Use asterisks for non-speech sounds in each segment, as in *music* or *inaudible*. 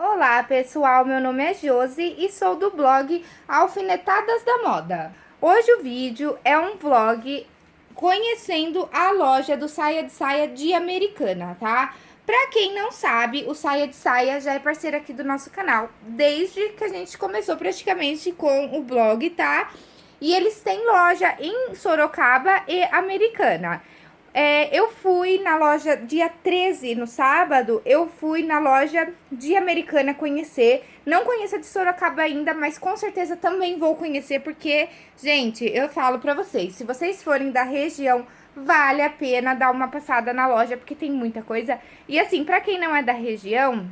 Olá pessoal, meu nome é Josi e sou do blog Alfinetadas da Moda. Hoje o vídeo é um vlog conhecendo a loja do Saia de Saia de Americana, tá? Pra quem não sabe, o Saia de Saia já é parceiro aqui do nosso canal, desde que a gente começou praticamente com o blog, tá? E eles têm loja em Sorocaba e Americana. É, eu fui na loja dia 13, no sábado, eu fui na loja de Americana conhecer. Não conheço a de Sorocaba ainda, mas com certeza também vou conhecer, porque, gente, eu falo pra vocês, se vocês forem da região, vale a pena dar uma passada na loja, porque tem muita coisa. E assim, pra quem não é da região,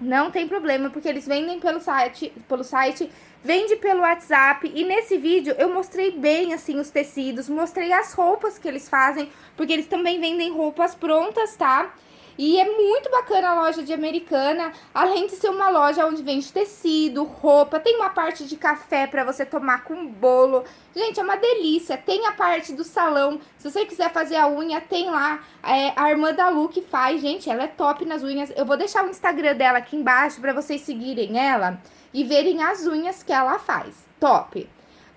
não tem problema, porque eles vendem pelo site, pelo site vende pelo WhatsApp e nesse vídeo eu mostrei bem assim os tecidos, mostrei as roupas que eles fazem, porque eles também vendem roupas prontas, tá? E é muito bacana a loja de Americana, além de ser uma loja onde vende tecido, roupa, tem uma parte de café para você tomar com bolo. Gente, é uma delícia. Tem a parte do salão, se você quiser fazer a unha, tem lá é, a irmã da Lu que faz. Gente, ela é top nas unhas. Eu vou deixar o Instagram dela aqui embaixo para vocês seguirem ela e verem as unhas que ela faz. Top!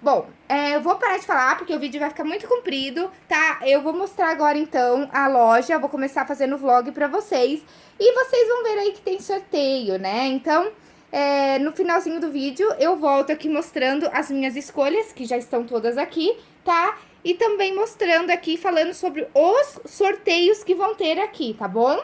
Bom, é, eu vou parar de falar porque o vídeo vai ficar muito comprido, tá? Eu vou mostrar agora, então, a loja, vou começar fazendo vlog pra vocês. E vocês vão ver aí que tem sorteio, né? Então, é, no finalzinho do vídeo, eu volto aqui mostrando as minhas escolhas, que já estão todas aqui, tá? E também mostrando aqui, falando sobre os sorteios que vão ter aqui, tá bom?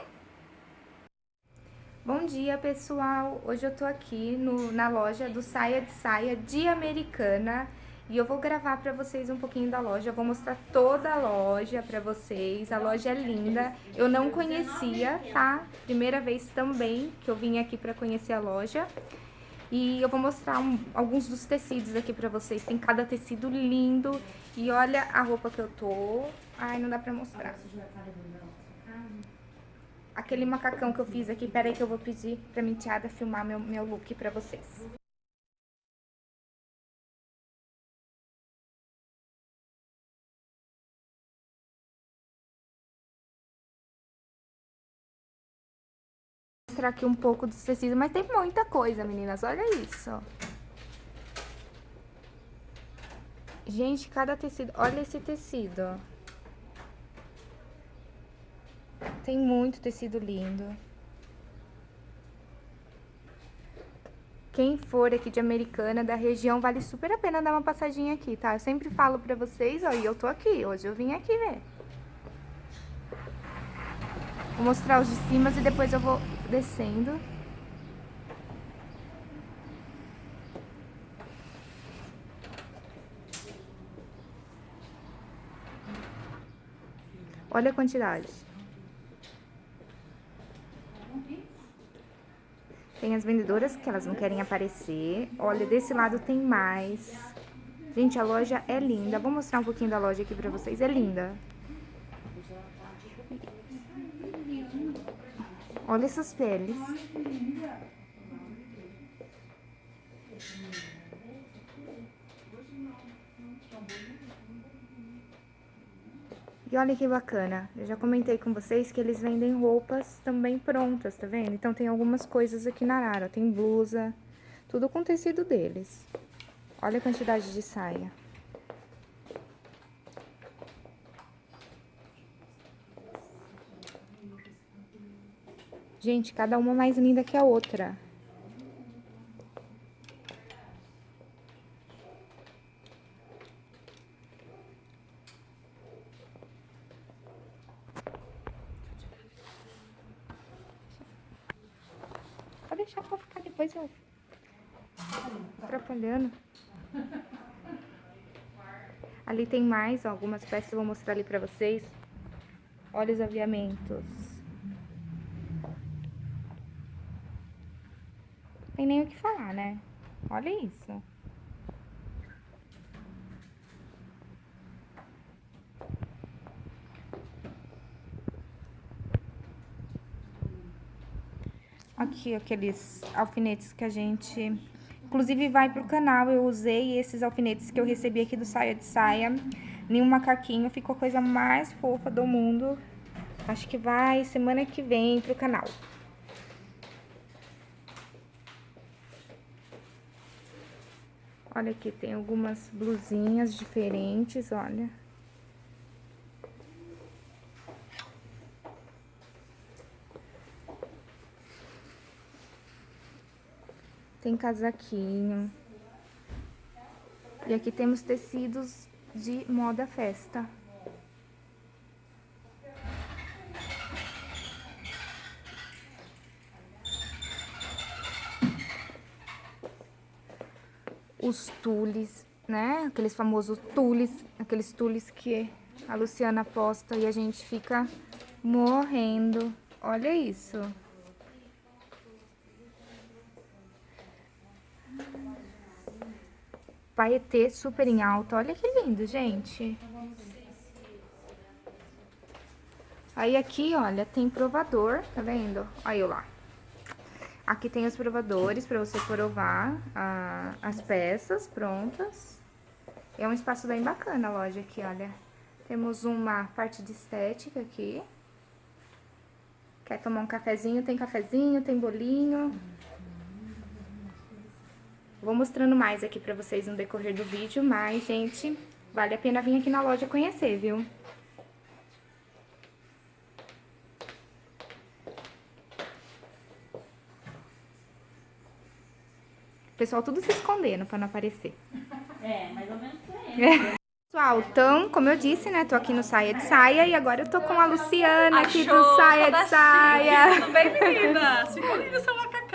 Bom dia, pessoal! Hoje eu tô aqui no, na loja do Saia de Saia de Americana e eu vou gravar pra vocês um pouquinho da loja, eu vou mostrar toda a loja pra vocês, a loja é linda, eu não conhecia, tá? Primeira vez também que eu vim aqui pra conhecer a loja. E eu vou mostrar um, alguns dos tecidos aqui pra vocês, tem cada tecido lindo. E olha a roupa que eu tô, ai não dá pra mostrar aquele macacão que eu fiz aqui. Pera aí que eu vou pedir pra minha enteada filmar meu, meu look pra vocês. Mostrar aqui um pouco dos tecidos, mas tem muita coisa, meninas. Olha isso. Gente, cada tecido... Olha esse tecido, ó. Tem muito tecido lindo. Quem for aqui de Americana, da região, vale super a pena dar uma passadinha aqui, tá? Eu sempre falo pra vocês, ó, e eu tô aqui. Hoje eu vim aqui ver. Vou mostrar os de cima e depois eu vou descendo. Olha a quantidade. Tem as vendedoras que elas não querem aparecer. Olha, desse lado tem mais. Gente, a loja é linda. Vou mostrar um pouquinho da loja aqui pra vocês. É linda. Olha essas peles. E olha que bacana, eu já comentei com vocês que eles vendem roupas também prontas, tá vendo? Então tem algumas coisas aqui na Arara, tem blusa, tudo com tecido deles. Olha a quantidade de saia. Gente, cada uma mais linda que a outra. Deixar pra ficar depois eu... Atrapalhando. Ali tem mais, algumas peças eu vou mostrar ali pra vocês. Olha os aviamentos. Tem nem o que falar, né? Olha isso. aqui aqueles alfinetes que a gente... Inclusive, vai pro canal, eu usei esses alfinetes que eu recebi aqui do Saia de Saia, nenhum macaquinho, ficou a coisa mais fofa do mundo. Acho que vai semana que vem pro canal. Olha aqui, tem algumas blusinhas diferentes, olha. Tem casaquinho. E aqui temos tecidos de moda festa. Os tules, né? Aqueles famosos tules, aqueles tules que a Luciana posta e a gente fica morrendo. Olha isso. Paetê super em alta. Olha que lindo, gente. Aí aqui, olha, tem provador, tá vendo? Aí, lá. Aqui tem os provadores para você provar a, as peças prontas. É um espaço bem bacana a loja aqui, olha. Temos uma parte de estética aqui. Quer tomar um cafezinho? Tem cafezinho, tem bolinho. Vou mostrando mais aqui pra vocês no decorrer do vídeo, mas, gente, vale a pena vir aqui na loja conhecer, viu? Pessoal, tudo se escondendo pra não aparecer. É, mais ou menos por aí. Pessoal, então, como eu disse, né, tô aqui no Saia de Saia e agora eu tô com a Luciana aqui do Saia de Saia. Tudo bem, meninas? Ficou lindo seu macacão.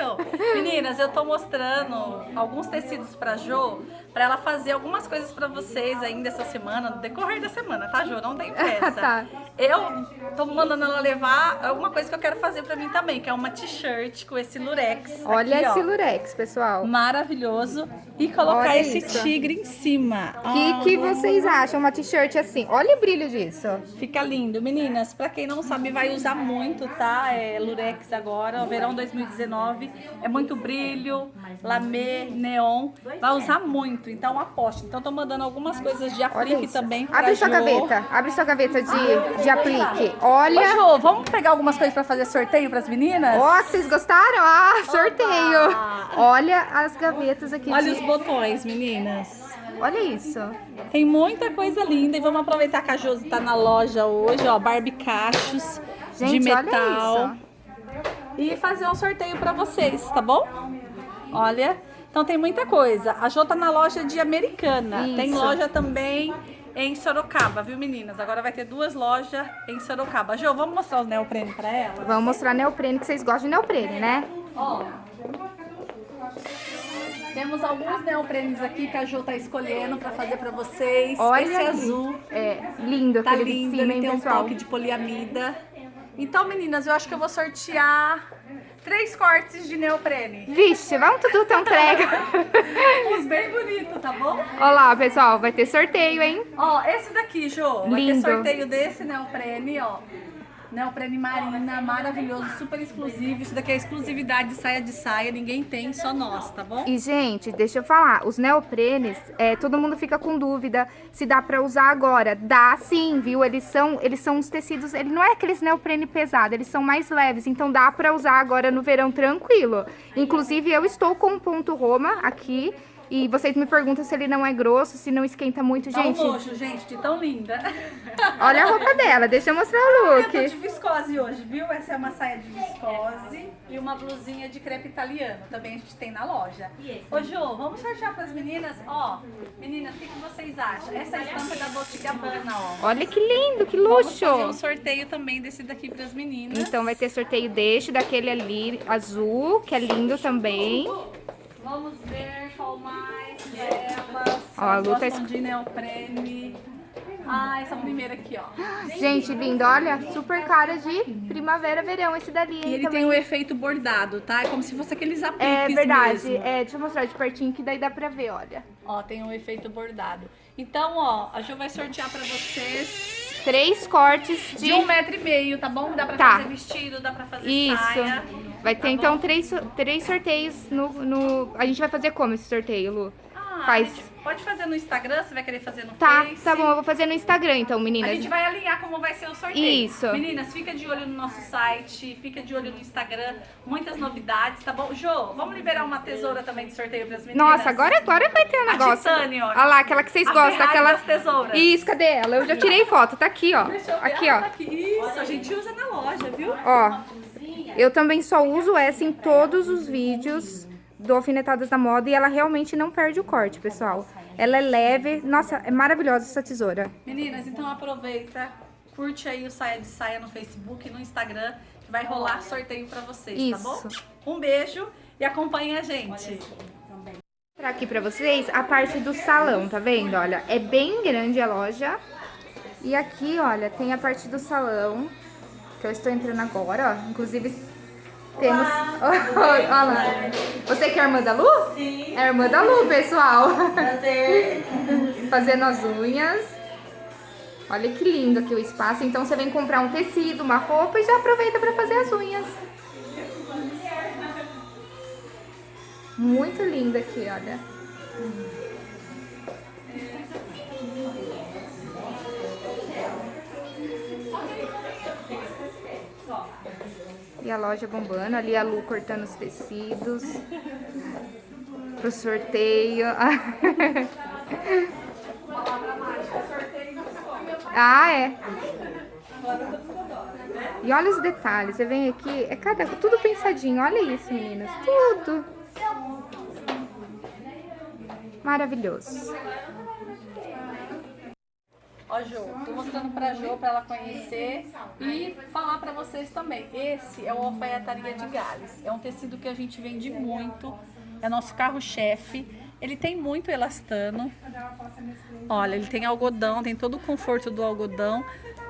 Meninas, eu tô mostrando alguns tecidos pra Jo, pra ela fazer algumas coisas pra vocês ainda essa semana, no decorrer da semana, tá, Jo? Não tem *laughs* pressa. Tá. Eu tô mandando ela levar alguma coisa que eu quero fazer pra mim também, que é uma t-shirt com esse lurex. Olha aqui, ó. esse lurex, pessoal. Maravilhoso. E colocar Olha esse isso. tigre em cima. O que, que vocês acham? Uma t-shirt assim. Olha o brilho disso. Fica lindo. Meninas, pra quem não sabe, vai usar muito, tá? É Lurex agora, verão 2019. É muito brilho, lamê, neon. Vai usar muito, então aposte. Então tô mandando algumas coisas de aplique também pra Abre sua gaveta. Abre sua gaveta de, de aplique. Ô, Olha. Jo, vamos pegar algumas coisas pra fazer sorteio pras meninas? Ó, vocês gostaram? Ah, sorteio. Olha as gavetas aqui. Olha de- os botões, meninas. Olha isso. Tem muita coisa linda e vamos aproveitar que a Josi tá na loja hoje, ó, Barbie cachos Gente, de metal. E fazer um sorteio pra vocês, tá bom? Olha, então tem muita coisa. A Jo tá na loja de Americana. Tem Isso. loja também em Sorocaba, viu meninas? Agora vai ter duas lojas em Sorocaba. Jo, vamos mostrar os neoprene pra ela? Vamos mostrar neoprene, que vocês gostam de neoprene, né? Ó. Temos alguns neoprenes aqui que a Jo tá escolhendo pra fazer pra vocês. Olha Esse azul É, lindo Tá aquele lindo, de cima, ele hein, tem um toque de poliamida. Então, meninas, eu acho que eu vou sortear três cortes de neoprene. Vixe, vamos tudo tão entrega. *laughs* Uns bem bonitos, tá bom? Olha lá, pessoal, vai ter sorteio, hein? Ó, esse daqui. Vai Lindo. ter sorteio desse neoprene, ó. Neoprene marina, maravilhoso, super exclusivo. Isso daqui é exclusividade de saia de saia, ninguém tem, só nós, tá bom? E, gente, deixa eu falar, os neoprenes, é, todo mundo fica com dúvida se dá pra usar agora. Dá sim, viu? Eles são, eles são uns tecidos, ele não é aqueles neoprene pesado, eles são mais leves, então dá pra usar agora no verão tranquilo. Inclusive, eu estou com um ponto Roma aqui, e vocês me perguntam se ele não é grosso, se não esquenta muito. Tá um Gente, nojo, gente, de tão linda. *laughs* olha a roupa dela, deixa eu mostrar o Eu tô de look. viscose hoje, viu? Essa é uma saia de viscose e uma blusinha de crepe italiano. Também a gente tem na loja. Ô, Jo, vamos sortear pras meninas? Ó, meninas, o que, que vocês acham? Essa estampa é da Dolce Gabbana, ó. Olha que lindo, que Vamos luxo. fazer um sorteio também desse daqui pras meninas. Então vai ter sorteio deste, daquele ali azul, que é lindo também. Vamos ver qual mais delas. Ó, a Elas Lu tá de neoprene. Ah, essa primeira aqui, ó. Gente, lindo, olha, super cara de primavera, verão esse dali, E ele também. tem o efeito bordado, tá? É como se fosse aqueles apliques É verdade, mesmo. é, deixa eu mostrar de pertinho que daí dá pra ver, olha. Ó, tem um efeito bordado. Então, ó, a Jo vai sortear pra vocês Três cortes de... de um metro e meio, tá bom? Dá pra Tá. fazer vestido, dá pra fazer Isso. saia. Vai ter Tá então bom? três, três sorteios no, no... A gente vai fazer como esse sorteio, Lu? Ah, Faz. pode fazer no Instagram, você vai querer fazer no Tá, Face. tá bom, eu vou fazer no Instagram então, A meninas. gente vai alinhar como vai ser o sorteio. Isso. Meninas, fica de olho no nosso site, fica de olho no Instagram, muitas novidades, tá bom? Jô, vamos liberar uma tesoura também de sorteio pras meninas? Nossa, agora, agora vai ter um A negócio. Titane, ó. Olha lá, aquela que vocês A gostam, Ferrari aquela... das tesouras. Isso, cadê ela? Eu já tirei foto, tá aqui, ó. Deixa eu ver. Aqui, ó. tá aqui. Isso, a gente usa na loja, viu? Ó, eu também só uso essa em todos os vídeos do Alfinetadas da Moda e ela realmente não perde o corte, pessoal. Ela é leve, nossa, é maravilhosa essa tesoura. Meninas, então aproveita, curte aí o Saia de Saia no Facebook e no Instagram, que vai rolar sorteio pra vocês, tá bom? Isso. Um beijo e acompanhe a gente. mostrar aqui pra vocês a parte do salão, tá vendo? Olha, é bem grande a loja. E aqui, olha, tem a parte do salão, que eu estou entrando agora, ó. Inclusive, temos... *laughs* Olha lá. Você que é a irmã da Lu? Sim, É a irmã da Lu, pessoal. prazer. *laughs* Fazendo as unhas. Olha que lindo aqui o espaço. Então, você vem comprar um tecido, uma roupa e já aproveita pra fazer as unhas. Muito lindo aqui, olha. E a loja bombando, ali a Lu cortando os tecidos. Pro sorteio. *laughs* ah, é. E olha os detalhes, você vem aqui, é cada tudo pensadinho. Olha isso, meninas, tudo. Maravilhoso. Ó, Jô, tô mostrando pra Jô pra ela conhecer e falar pra vocês também. Esse é o Alfaiataria de Gales. É um tecido que a gente vende muito, é nosso carro-chefe. Ele tem muito elastano. Olha, ele tem algodão, tem todo o conforto do algodão,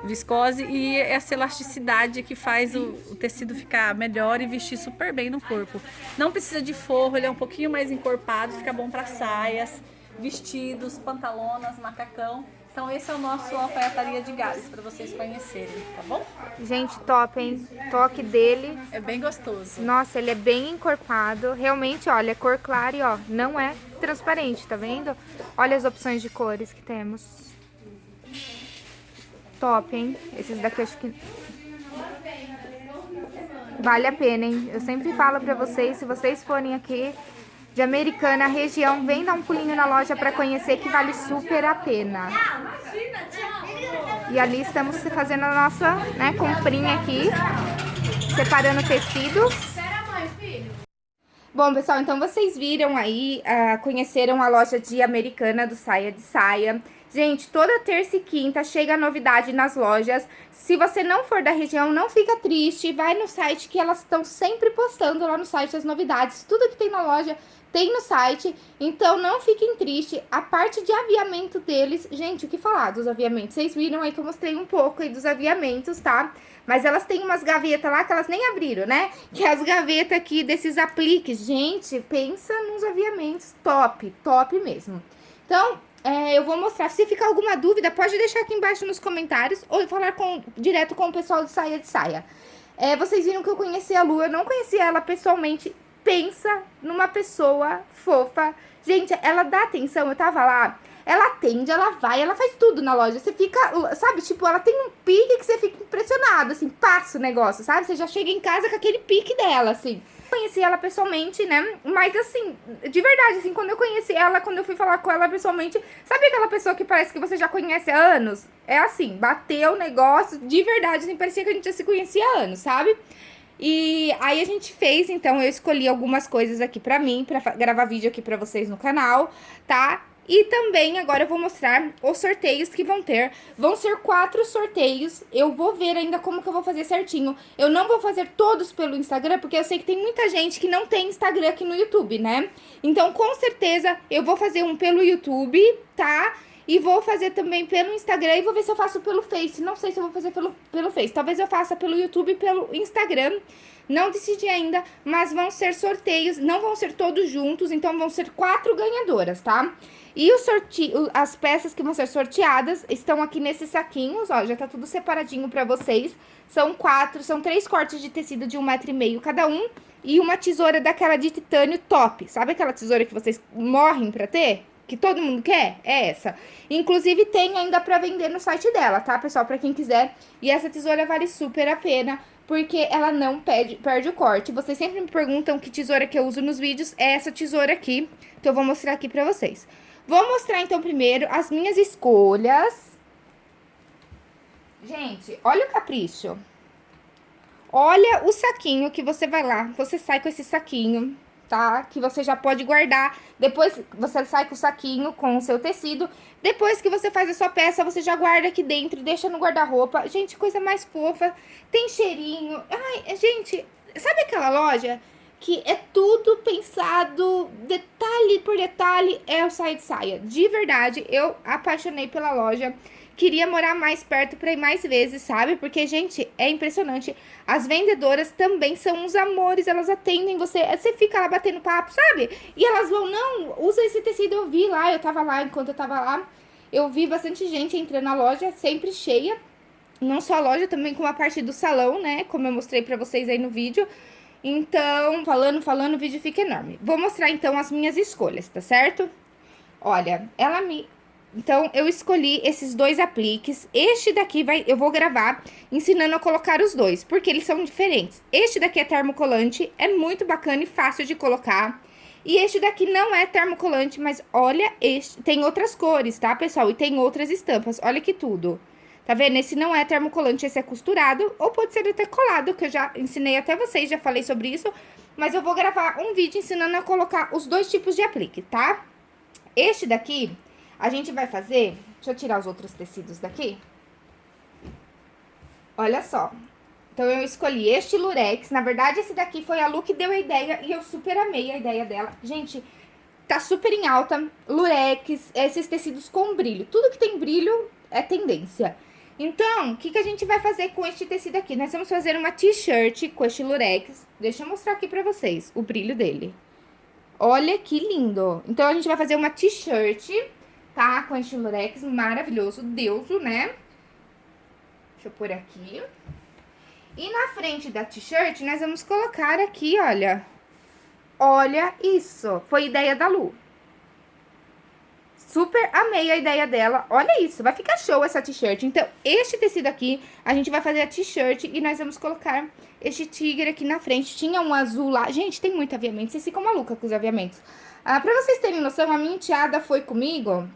viscose e essa elasticidade que faz o, o tecido ficar melhor e vestir super bem no corpo. Não precisa de forro, ele é um pouquinho mais encorpado, fica bom para saias, vestidos, pantalonas, macacão. Então esse é o nosso alfaiataria de Gales para vocês conhecerem, tá bom? Gente, top, hein? Toque dele. É bem gostoso. Nossa, ele é bem encorpado. Realmente, olha, é cor clara e ó, não é transparente, tá vendo? Olha as opções de cores que temos. Top, hein? Esses daqui acho que... Vale a pena, hein? Eu sempre falo pra vocês, se vocês forem aqui de Americana, região, vem dar um pulinho na loja pra conhecer que vale super a pena. E ali estamos fazendo a nossa né, comprinha aqui, separando tecidos. Bom, pessoal, então vocês viram aí, ah, conheceram a loja de Americana do Saia de Saia. Gente, toda terça e quinta chega novidade nas lojas. Se você não for da região, não fica triste. Vai no site que elas estão sempre postando lá no site as novidades. Tudo que tem na loja tem no site. Então não fiquem tristes. A parte de aviamento deles, gente, o que falar dos aviamentos? Vocês viram aí que eu mostrei um pouco aí dos aviamentos, tá? Mas elas têm umas gavetas lá que elas nem abriram, né? Que é as gavetas aqui desses apliques. Gente, pensa nos aviamentos top, top mesmo. Então, é, eu vou mostrar. Se ficar alguma dúvida, pode deixar aqui embaixo nos comentários ou falar com, direto com o pessoal do Saia de Saia. É, vocês viram que eu conheci a Lu, eu não conhecia ela pessoalmente. Pensa numa pessoa fofa. Gente, ela dá atenção, eu tava lá, ela atende, ela vai, ela faz tudo na loja. Você fica, sabe, tipo, ela tem um pique que você fica impressionado, assim, passa o negócio, sabe? Você já chega em casa com aquele pique dela, assim. Conheci ela pessoalmente, né? Mas assim, de verdade, assim, quando eu conheci ela, quando eu fui falar com ela pessoalmente, sabe aquela pessoa que parece que você já conhece há anos? É assim, bateu o negócio, de verdade, assim, parecia que a gente já se conhecia há anos, sabe? E aí a gente fez, então eu escolhi algumas coisas aqui pra mim, pra gravar vídeo aqui pra vocês no canal, tá? E também agora eu vou mostrar os sorteios que vão ter. Vão ser quatro sorteios. Eu vou ver ainda como que eu vou fazer certinho. Eu não vou fazer todos pelo Instagram, porque eu sei que tem muita gente que não tem Instagram aqui no YouTube, né? Então, com certeza, eu vou fazer um pelo YouTube, tá? E vou fazer também pelo Instagram e vou ver se eu faço pelo Face. Não sei se eu vou fazer pelo, pelo Face. Talvez eu faça pelo YouTube e pelo Instagram. Não decidi ainda, mas vão ser sorteios, não vão ser todos juntos, então vão ser quatro ganhadoras, tá? E o sorte... as peças que vão ser sorteadas estão aqui nesses saquinhos, ó, já tá tudo separadinho pra vocês. São quatro, são três cortes de tecido de um metro e meio cada um e uma tesoura daquela de titânio top. Sabe aquela tesoura que vocês morrem pra ter? Que todo mundo quer? É essa. Inclusive, tem ainda pra vender no site dela, tá, pessoal? Pra quem quiser. E essa tesoura vale super a pena, porque ela não perde, perde o corte. Vocês sempre me perguntam que tesoura que eu uso nos vídeos. É essa tesoura aqui, que eu vou mostrar aqui pra vocês. Vou mostrar, então, primeiro as minhas escolhas. Gente, olha o capricho. Olha o saquinho que você vai lá, você sai com esse saquinho, tá? Que você já pode guardar. Depois você sai com o saquinho com o seu tecido. Depois que você faz a sua peça, você já guarda aqui dentro, deixa no guarda-roupa. Gente, coisa mais fofa. Tem cheirinho. Ai, gente, sabe aquela loja que é tudo pensado, detalhe por detalhe, é o saia de saia. De verdade, eu apaixonei pela loja queria morar mais perto para ir mais vezes, sabe? Porque, gente, é impressionante. As vendedoras também são uns amores, elas atendem você, você fica lá batendo papo, sabe? E elas vão, não, usa esse tecido, eu vi lá, eu tava lá, enquanto eu tava lá, eu vi bastante gente entrando na loja, sempre cheia. Não só a loja, também com a parte do salão, né? Como eu mostrei pra vocês aí no vídeo. Então, falando, falando, o vídeo fica enorme. Vou mostrar, então, as minhas escolhas, tá certo? Olha, ela me então, eu escolhi esses dois apliques. Este daqui vai, eu vou gravar ensinando a colocar os dois, porque eles são diferentes. Este daqui é termocolante, é muito bacana e fácil de colocar. E este daqui não é termocolante, mas olha, este tem outras cores, tá, pessoal? E tem outras estampas, olha que tudo. Tá vendo? Esse não é termocolante, esse é costurado, ou pode ser até colado, que eu já ensinei até vocês, já falei sobre isso. Mas eu vou gravar um vídeo ensinando a colocar os dois tipos de aplique, tá? Este daqui a gente vai fazer... Deixa eu tirar os outros tecidos daqui. Olha só. Então, eu escolhi este lurex. Na verdade, esse daqui foi a Lu que deu a ideia e eu super amei a ideia dela. Gente, tá super em alta. Lurex, esses tecidos com brilho. Tudo que tem brilho é tendência. Então, o que, que a gente vai fazer com este tecido aqui? Nós vamos fazer uma t-shirt com este lurex. Deixa eu mostrar aqui pra vocês o brilho dele. Olha que lindo. Então, a gente vai fazer uma t-shirt tá? Com este lurex maravilhoso, deuso, né? Deixa eu pôr aqui. E na frente da t-shirt, nós vamos colocar aqui, olha. Olha isso, foi ideia da Lu. Super amei a ideia dela. Olha isso, vai ficar show essa t-shirt. Então, este tecido aqui, a gente vai fazer a t-shirt e nós vamos colocar este tigre aqui na frente. Tinha um azul lá. Gente, tem muito aviamento, vocês ficam malucas com os aviamentos. Ah, pra vocês terem noção, a minha enteada foi comigo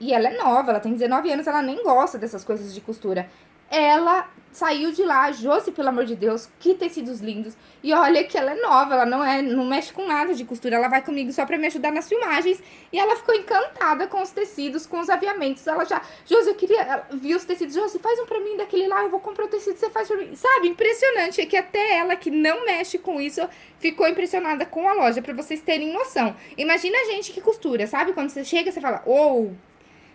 e ela é nova, ela tem 19 anos, ela nem gosta dessas coisas de costura. Ela saiu de lá, Josi, pelo amor de Deus, que tecidos lindos. E olha que ela é nova, ela não é, não mexe com nada de costura, ela vai comigo só pra me ajudar nas filmagens. E ela ficou encantada com os tecidos, com os aviamentos. Ela já, Josi, eu queria, vi os tecidos, Josi, faz um pra mim daquele lá, eu vou comprar o tecido, você faz pra mim. Sabe, impressionante, é que até ela, que não mexe com isso, ficou impressionada com a loja, pra vocês terem noção. Imagina a gente que costura, sabe? Quando você chega, você fala, ou... Oh,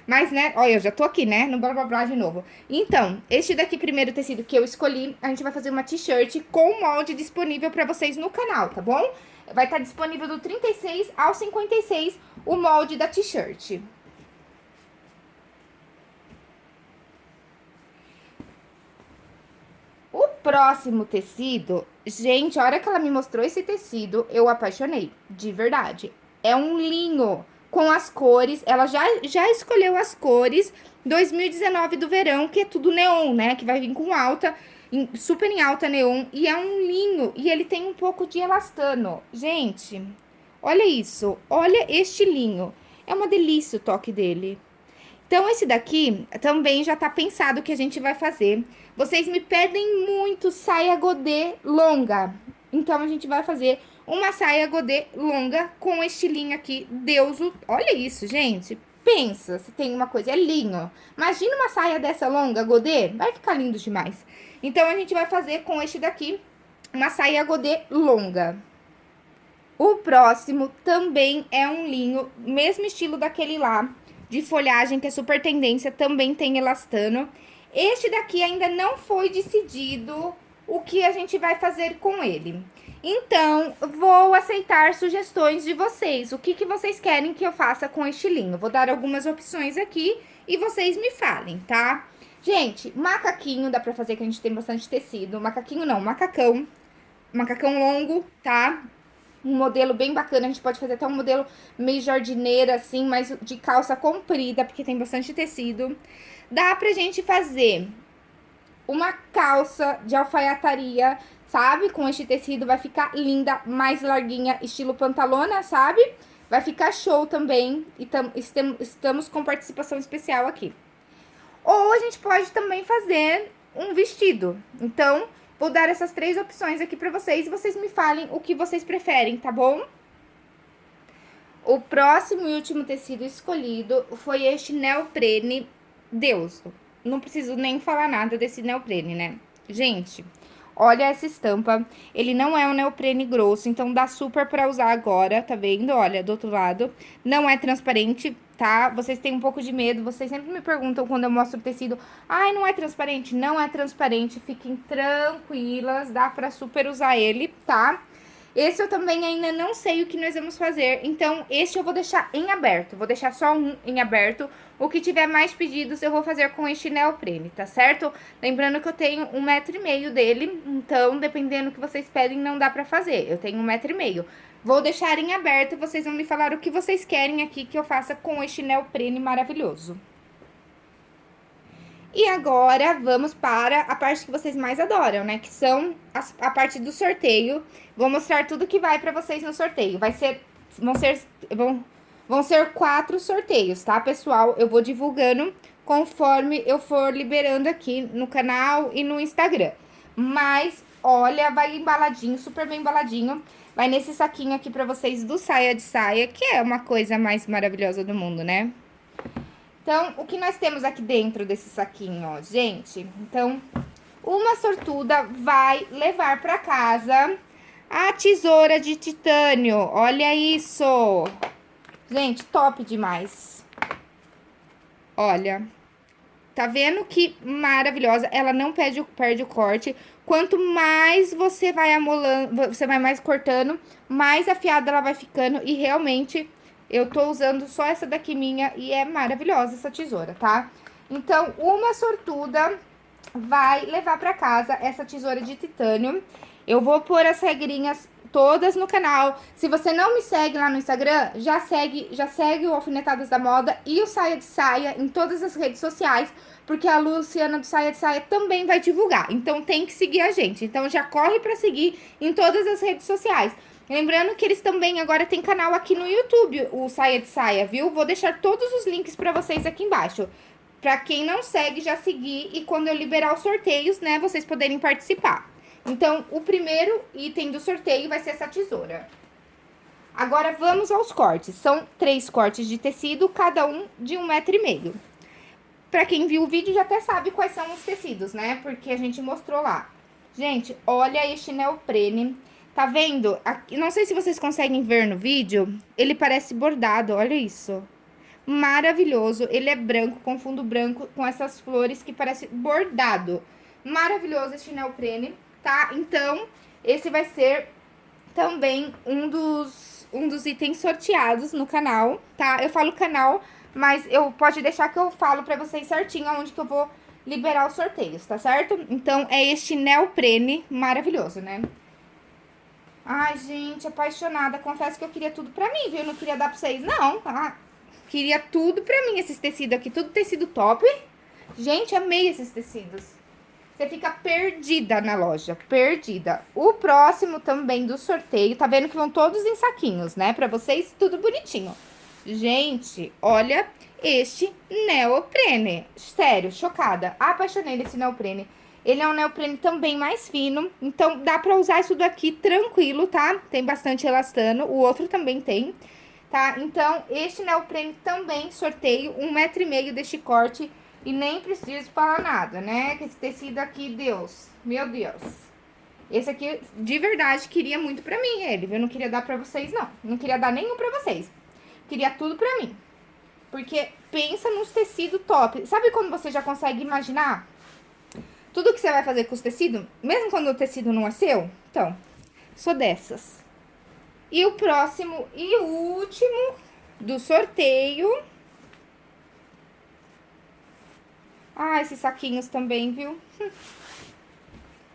mas, né, olha, eu já tô aqui, né, no blá blá blá de novo. Então, este daqui primeiro tecido que eu escolhi, a gente vai fazer uma t-shirt com molde disponível pra vocês no canal, tá bom? Vai estar tá disponível do 36 ao 56 o molde da t-shirt. O próximo tecido, gente, a hora que ela me mostrou esse tecido, eu apaixonei, de verdade. É um linho com as cores, ela já, já escolheu as cores 2019 do verão, que é tudo neon, né? Que vai vir com alta, super em alta neon, e é um linho, e ele tem um pouco de elastano. Gente, olha isso, olha este linho, é uma delícia o toque dele. Então, esse daqui também já tá pensado que a gente vai fazer. Vocês me pedem muito saia godê longa, então a gente vai fazer uma saia godê longa com estilinho aqui, deuso. Olha isso, gente. Pensa, se tem uma coisa, é linho. Imagina uma saia dessa longa, godê, vai ficar lindo demais. Então, a gente vai fazer com este daqui, uma saia godê longa. O próximo também é um linho, mesmo estilo daquele lá, de folhagem, que é super tendência, também tem elastano. Este daqui ainda não foi decidido o que a gente vai fazer com ele. Então, vou aceitar sugestões de vocês. O que, que vocês querem que eu faça com este linho? Vou dar algumas opções aqui e vocês me falem, tá? Gente, macaquinho dá pra fazer, que a gente tem bastante tecido. Macaquinho não, macacão. Macacão longo, tá? um modelo bem bacana, a gente pode fazer até um modelo meio jardineira, assim, mas de calça comprida, porque tem bastante tecido. Dá pra gente fazer uma calça de alfaiataria, sabe? Com este tecido vai ficar linda, mais larguinha, estilo pantalona, sabe? Vai ficar show também, e tam, estamos com participação especial aqui. Ou a gente pode também fazer um vestido. Então, Vou dar essas três opções aqui pra vocês e vocês me falem o que vocês preferem, tá bom? O próximo e último tecido escolhido foi este neoprene Deus. Não preciso nem falar nada desse neoprene, né? Gente, olha essa estampa. Ele não é um neoprene grosso, então dá super pra usar agora, tá vendo? Olha, do outro lado. Não é transparente, tá? Vocês têm um pouco de medo, vocês sempre me perguntam quando eu mostro o tecido, ai, não é transparente? Não é transparente, fiquem tranquilas, dá pra super usar ele, tá? Esse eu também ainda não sei o que nós vamos fazer, então este eu vou deixar em aberto, vou deixar só um em aberto. O que tiver mais pedidos eu vou fazer com este neoprene, tá certo? Lembrando que eu tenho um metro e meio dele, então dependendo do que vocês pedem não dá pra fazer, eu tenho um metro e meio. Vou deixar em aberto, vocês vão me falar o que vocês querem aqui que eu faça com este neoprene maravilhoso. E agora, vamos para a parte que vocês mais adoram, né? Que são as, a parte do sorteio. Vou mostrar tudo que vai pra vocês no sorteio. Vai ser... Vão ser... Vão, vão ser quatro sorteios, tá, pessoal? Eu vou divulgando conforme eu for liberando aqui no canal e no Instagram. Mas, olha, vai embaladinho, super bem embaladinho. Vai nesse saquinho aqui pra vocês do Saia de Saia, que é uma coisa mais maravilhosa do mundo, né? Então, o que nós temos aqui dentro desse saquinho, ó, gente? Então, uma sortuda vai levar pra casa a tesoura de titânio. Olha isso! Gente, top demais. Olha, tá vendo que maravilhosa? Ela não perde, perde o corte. Quanto mais você vai amolando, você vai mais cortando, mais afiada ela vai ficando. E realmente, eu tô usando só essa daqui minha e é maravilhosa essa tesoura, tá? Então, uma sortuda vai levar pra casa essa tesoura de titânio. Eu vou pôr as regrinhas todas no canal. Se você não me segue lá no Instagram, já segue, já segue o Alfinetadas da Moda e o Saia de Saia em todas as redes sociais, porque a Luciana do Saia de Saia também vai divulgar. Então tem que seguir a gente. Então já corre para seguir em todas as redes sociais. Lembrando que eles também agora têm canal aqui no YouTube, o Saia de Saia, viu? Vou deixar todos os links para vocês aqui embaixo. Pra quem não segue, já seguir e quando eu liberar os sorteios, né, vocês poderem participar. Então, o primeiro item do sorteio vai ser essa tesoura. Agora, vamos aos cortes. São três cortes de tecido, cada um de um metro e meio. Pra quem viu o vídeo, já até sabe quais são os tecidos, né? Porque a gente mostrou lá. Gente, olha este neoprene. Tá vendo? Aqui, não sei se vocês conseguem ver no vídeo. Ele parece bordado, olha isso. Maravilhoso. Ele é branco, com fundo branco, com essas flores que parece bordado. Maravilhoso este neoprene tá? Então, esse vai ser também um dos, um dos itens sorteados no canal, tá? Eu falo canal, mas eu pode deixar que eu falo pra vocês certinho aonde que eu vou liberar os sorteios, tá certo? Então, é este neoprene maravilhoso, né? Ai, gente, apaixonada. Confesso que eu queria tudo pra mim, viu? Eu não queria dar pra vocês, não, tá? Queria tudo pra mim, esses tecidos aqui. Tudo tecido top. Gente, amei esses tecidos. Você fica perdida na loja, perdida. O próximo também do sorteio, tá vendo que vão todos em saquinhos, né? Pra vocês, tudo bonitinho. Gente, olha este neoprene. Sério, chocada. Apaixonei nesse neoprene. Ele é um neoprene também mais fino, então dá pra usar isso daqui tranquilo, tá? Tem bastante elastano, o outro também tem, tá? Então, este neoprene também sorteio, um metro e meio deste corte e nem preciso falar nada, né? Que esse tecido aqui, Deus, meu Deus. Esse aqui, de verdade, queria muito pra mim ele, Eu não queria dar pra vocês, não. Não queria dar nenhum pra vocês. Queria tudo pra mim. Porque pensa nos tecidos top. Sabe quando você já consegue imaginar tudo que você vai fazer com os tecidos? Mesmo quando o tecido não é seu? Então, sou dessas. E o próximo e último do sorteio Ah, esses saquinhos também, viu? *laughs*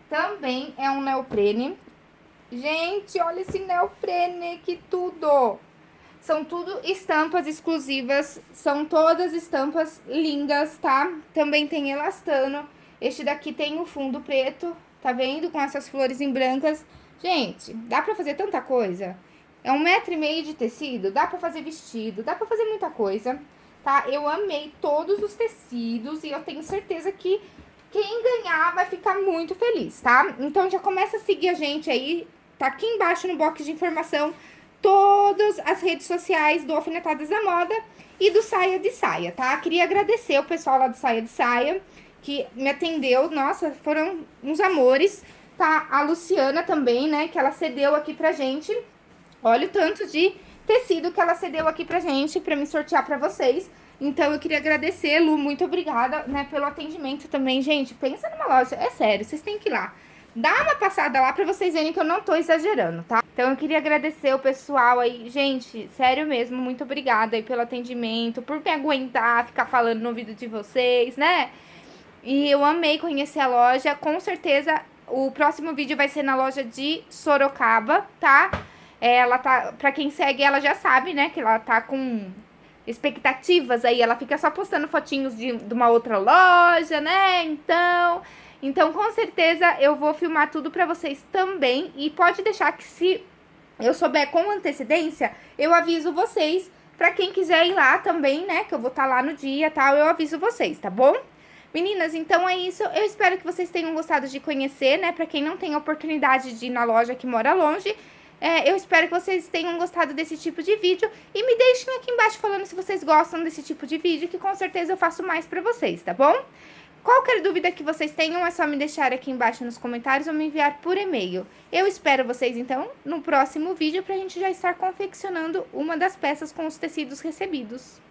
também é um neoprene. Gente, olha esse neoprene, que tudo! São tudo estampas exclusivas, são todas estampas lindas, tá? Também tem elastano. Este daqui tem o fundo preto, tá vendo? Com essas flores em brancas. Gente, dá pra fazer tanta coisa. É um metro e meio de tecido, dá pra fazer vestido, dá pra fazer muita coisa, tá? Eu amei todos os tecidos e eu tenho certeza que quem ganhar vai ficar muito feliz, tá? Então já começa a seguir a gente aí, tá aqui embaixo no box de informação todas as redes sociais do Alfinetadas da Moda e do Saia de Saia, tá? Queria agradecer o pessoal lá do Saia de Saia, que me atendeu, nossa, foram uns amores, tá? A Luciana também, né, que ela cedeu aqui pra gente, olha o tanto de tecido que ela cedeu aqui pra gente, pra me sortear pra vocês. Então, eu queria agradecer, Lu, muito obrigada, né, pelo atendimento também. Gente, pensa numa loja, é sério, vocês têm que ir lá. Dá uma passada lá pra vocês verem que eu não tô exagerando, tá? Então, eu queria agradecer o pessoal aí. Gente, sério mesmo, muito obrigada aí pelo atendimento, por me aguentar, ficar falando no vídeo de vocês, né? E eu amei conhecer a loja. Com certeza, o próximo vídeo vai ser na loja de Sorocaba, tá? É, ela tá... Pra quem segue, ela já sabe, né? Que ela tá com expectativas aí. Ela fica só postando fotinhos de, de uma outra loja, né? Então... Então, com certeza, eu vou filmar tudo pra vocês também. E pode deixar que se eu souber com antecedência, eu aviso vocês. Pra quem quiser ir lá também, né, que eu vou estar tá lá no dia e tal, eu aviso vocês, tá bom? Meninas, então é isso. Eu espero que vocês tenham gostado de conhecer, né? Pra quem não tem oportunidade de ir na loja que mora longe, é, eu espero que vocês tenham gostado desse tipo de vídeo. E me deixem aqui embaixo falando se vocês gostam desse tipo de vídeo, que com certeza eu faço mais pra vocês, tá bom? Qualquer dúvida que vocês tenham, é só me deixar aqui embaixo nos comentários ou me enviar por e-mail. Eu espero vocês, então, no próximo vídeo pra gente já estar confeccionando uma das peças com os tecidos recebidos.